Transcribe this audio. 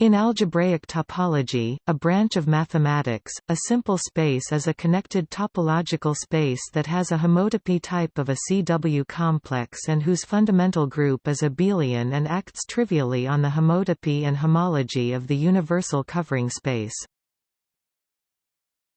In algebraic topology, a branch of mathematics, a simple space is a connected topological space that has a homotopy type of a CW complex and whose fundamental group is abelian and acts trivially on the homotopy and homology of the universal covering space.